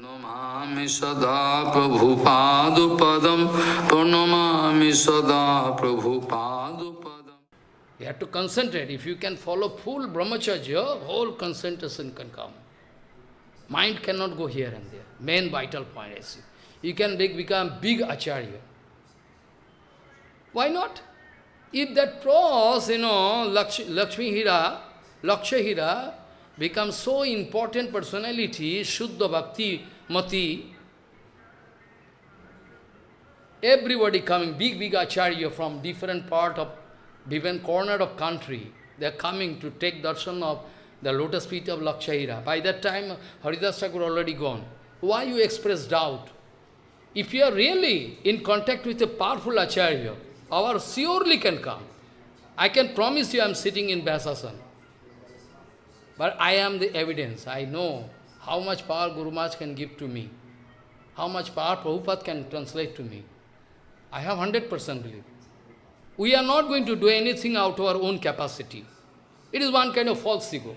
प्रणमामि सदा प्रभुपादुपदम, प्रणमामि सदा you to concentrate if you can follow full brahmacharya whole come mind can not go here and there main vital point is you can big become big acharya why not if that pros you know Lakshmi हीरा लक्ष्य हीरा becomes so important personality, Shuddha Bhakti Mati, everybody coming, big, big acharya from different part of, different corner of country, they are coming to take darshan of the lotus feet of Lakshahira. By that time, Haridas Thakur already gone. Why you express doubt? If you are really in contact with a powerful acharya, our surely can come. I can promise you I am sitting in Vyasasana. But I am the evidence. I know how much power Guru Maharaj can give to me. How much power Prabhupada can translate to me. I have 100% belief. We are not going to do anything out of our own capacity. It is one kind of false ego.